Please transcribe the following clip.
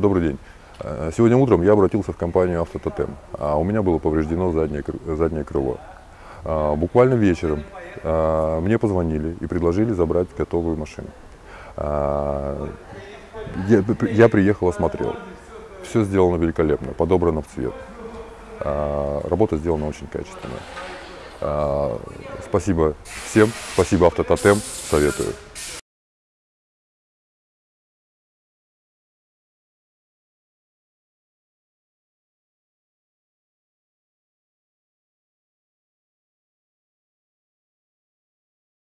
Добрый день. Э, сегодня утром я обратился в компанию «Автототем». А У меня было повреждено заднее, заднее крыло. А, Буквально вечером а, мне позвонили и предложили забрать готовую машину. А, Я, я приехал, осмотрел. Все сделано великолепно, подобрано в цвет. А, работа сделана очень качественно. А, спасибо всем, спасибо «Автототем», советую.